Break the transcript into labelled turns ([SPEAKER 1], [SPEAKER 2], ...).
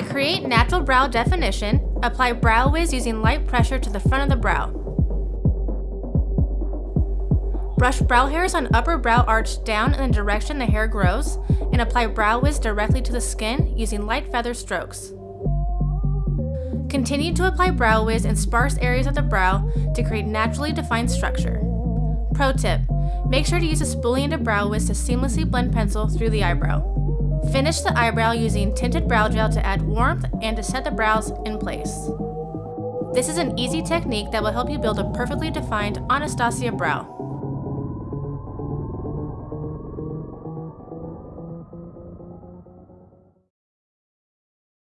[SPEAKER 1] create natural brow definition, apply Brow Wiz using light pressure to the front of the brow. Brush brow hairs on upper brow arch down in the direction the hair grows, and apply Brow Wiz directly to the skin using light feather strokes. Continue to apply Brow Wiz in sparse areas of the brow to create naturally defined structure. Pro tip, make sure to use a spoolie into Brow Wiz to seamlessly blend pencil through the eyebrow. Finish the eyebrow using tinted brow gel to add warmth and to set the brows in place. This is an easy technique that will help you build a perfectly defined Anastasia brow.